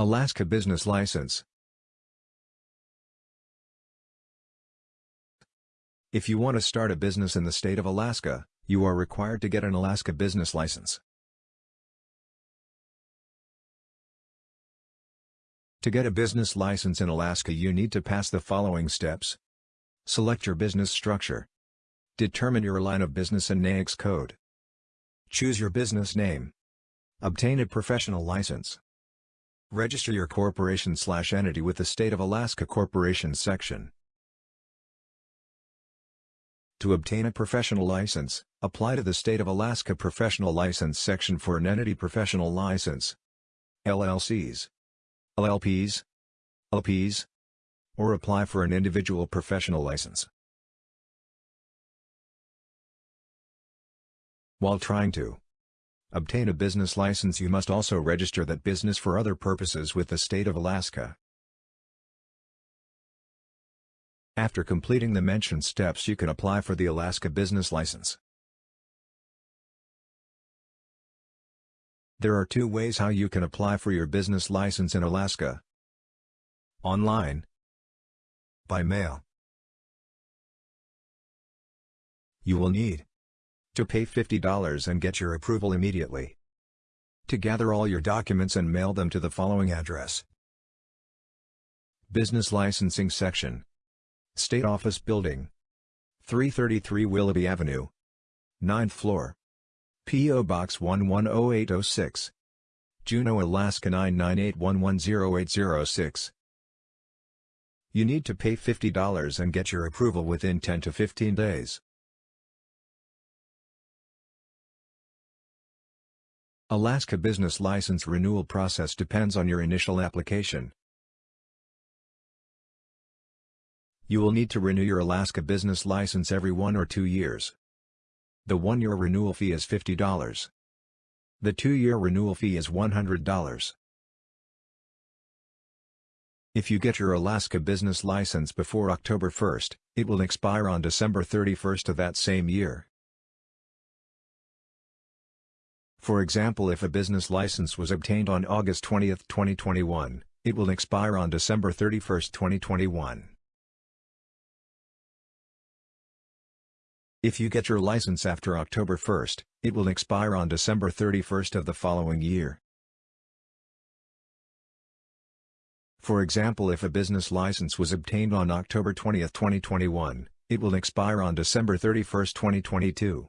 Alaska Business License If you want to start a business in the state of Alaska, you are required to get an Alaska Business License. To get a business license in Alaska you need to pass the following steps. Select your business structure. Determine your line of business and NAICS code. Choose your business name. Obtain a professional license. Register your corporation slash entity with the State of Alaska Corporations section. To obtain a professional license, apply to the State of Alaska Professional License section for an entity professional license. LLCs, LLPs, LPs, or apply for an individual professional license. While trying to Obtain a business license you must also register that business for other purposes with the state of Alaska. After completing the mentioned steps you can apply for the Alaska Business License. There are two ways how you can apply for your business license in Alaska. Online. By mail. You will need to pay $50 and get your approval immediately. To gather all your documents and mail them to the following address. Business Licensing Section State Office Building 333 Willoughby Avenue 9th floor P.O. Box 110806 Juneau, Alaska 998110806 You need to pay $50 and get your approval within 10 to 15 days. Alaska business license renewal process depends on your initial application. You will need to renew your Alaska business license every one or two years. The one-year renewal fee is $50. The two-year renewal fee is $100. If you get your Alaska business license before October 1, it will expire on December 31 of that same year. For example if a business license was obtained on August 20, 2021, it will expire on December 31, 2021. If you get your license after October 1, it will expire on December 31 of the following year. For example if a business license was obtained on October 20, 2021, it will expire on December 31, 2022.